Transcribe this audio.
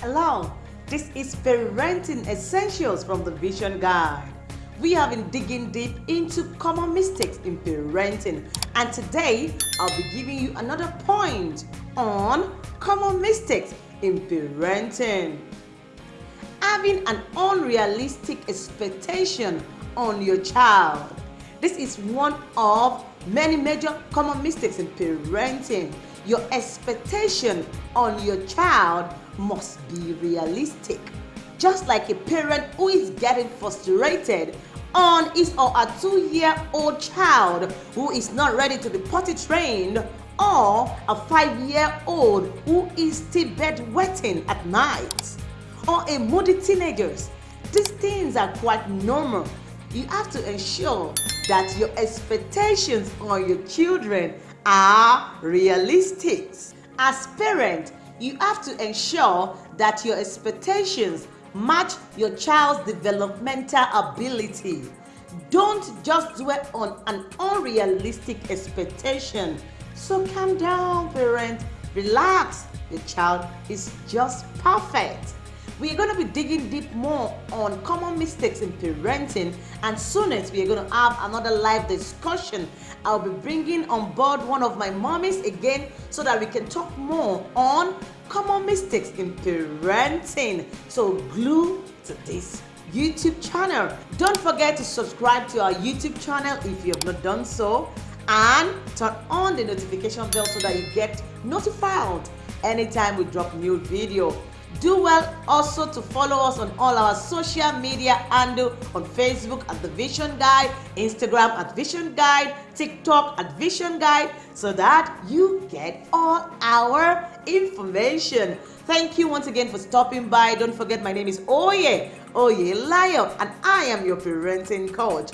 Hello, this is Parenting Essentials from the Vision Guide. We have been digging deep into common mistakes in parenting, and today I'll be giving you another point on common mistakes in parenting. Having an unrealistic expectation on your child. This is one of many major common mistakes in parenting. Your expectation on your child must be realistic. Just like a parent who is getting frustrated on his or a two-year-old child who is not ready to be potty trained or a five-year-old who is still bedwetting at night or a moody teenager. These things are quite normal. You have to ensure that your expectations on your children are realistic. As parent, you have to ensure that your expectations match your child's developmental ability. Don't just dwell on an unrealistic expectation. So calm down, parent. Relax. Your child is just perfect. We're going to be digging deep more on common mistakes in parenting and soonest we're going to have another live discussion. I'll be bringing on board one of my mommies again so that we can talk more on common mistakes in parenting. So glue to this YouTube channel. Don't forget to subscribe to our YouTube channel if you have not done so and turn on the notification bell so that you get notified anytime we drop new video. Do well also to follow us on all our social media handle on Facebook at The Vision Guide, Instagram at Vision Guide, TikTok at Vision Guide so that you get all our information. Thank you once again for stopping by. Don't forget my name is Oye, Oye Lion and I am your parenting coach.